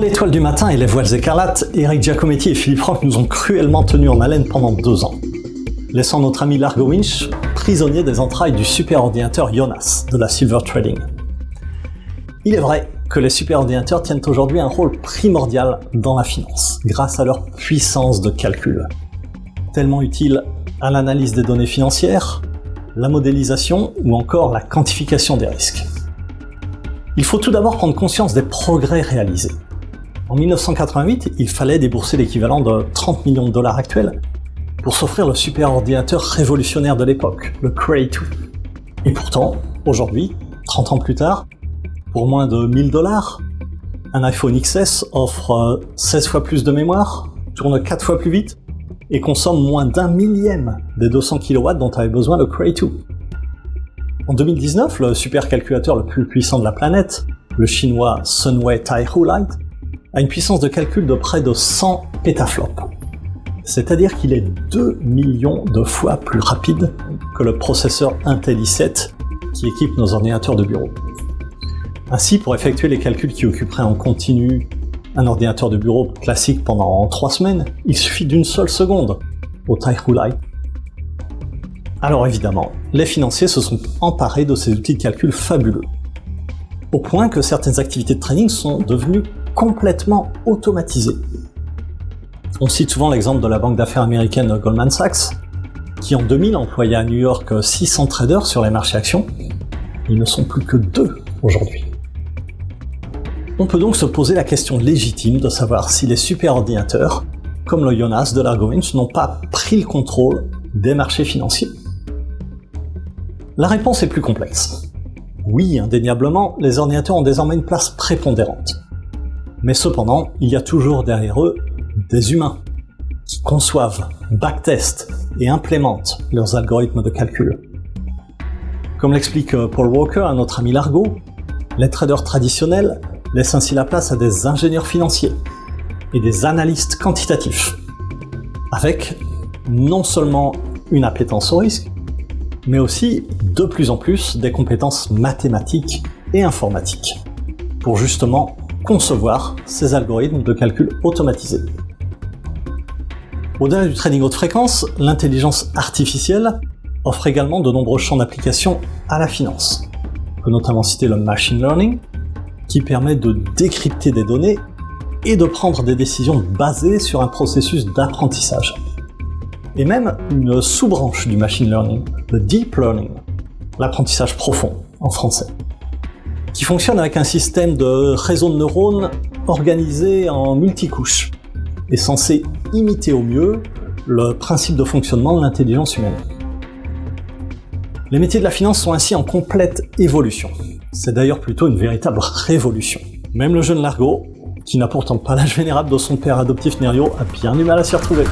l'étoile du matin et les voiles écarlates, Eric Giacometti et Philippe Rock nous ont cruellement tenus en haleine pendant deux ans, laissant notre ami Largo Winch prisonnier des entrailles du superordinateur Jonas de la Silver Trading. Il est vrai que les superordinateurs tiennent aujourd'hui un rôle primordial dans la finance, grâce à leur puissance de calcul, tellement utile à l'analyse des données financières, la modélisation ou encore la quantification des risques. Il faut tout d'abord prendre conscience des progrès réalisés. En 1988, il fallait débourser l'équivalent de 30 millions de dollars actuels pour s'offrir le superordinateur révolutionnaire de l'époque, le Cray 2. Et pourtant, aujourd'hui, 30 ans plus tard, pour moins de 1000 dollars, un iPhone XS offre 16 fois plus de mémoire, tourne 4 fois plus vite, et consomme moins d'un millième des 200 kW dont avait besoin le Cray 2. En 2019, le supercalculateur le plus puissant de la planète, le chinois Sunway Taihu Lite, a une puissance de calcul de près de 100 pétaflops. C'est-à-dire qu'il est 2 millions de fois plus rapide que le processeur Intel i7 qui équipe nos ordinateurs de bureau. Ainsi, pour effectuer les calculs qui occuperaient en continu un ordinateur de bureau classique pendant 3 semaines, il suffit d'une seule seconde au Taihu Lite. Alors évidemment, les financiers se sont emparés de ces outils de calcul fabuleux, au point que certaines activités de trading sont devenues complètement automatisées. On cite souvent l'exemple de la banque d'affaires américaine Goldman Sachs, qui en 2000 employait à New York 600 traders sur les marchés actions. Ils ne sont plus que deux aujourd'hui. On peut donc se poser la question légitime de savoir si les superordinateurs, comme le Jonas de Largovich, n'ont pas pris le contrôle des marchés financiers. La réponse est plus complexe. Oui, indéniablement, les ordinateurs ont désormais une place prépondérante. Mais cependant, il y a toujours derrière eux des humains qui conçoivent, backtestent et implémentent leurs algorithmes de calcul. Comme l'explique euh, Paul Walker à notre ami Largo, les traders traditionnels laissent ainsi la place à des ingénieurs financiers et des analystes quantitatifs, avec non seulement une appétence au risque, mais aussi de plus en plus des compétences mathématiques et informatiques, pour justement concevoir ces algorithmes de calcul automatisés. Au-delà du trading haute fréquence, l'intelligence artificielle offre également de nombreux champs d'application à la finance. On peut notamment citer le machine learning, qui permet de décrypter des données et de prendre des décisions basées sur un processus d'apprentissage. Et même une sous-branche du machine learning, le deep learning, l'apprentissage profond en français, qui fonctionne avec un système de réseau de neurones organisé en multicouches et censé imiter au mieux le principe de fonctionnement de l'intelligence humaine. Les métiers de la finance sont ainsi en complète évolution. C'est d'ailleurs plutôt une véritable révolution. Même le jeune Largo, qui n'a pourtant pas l'âge vénérable de son père adoptif Nerio, a bien du mal à s'y retrouver.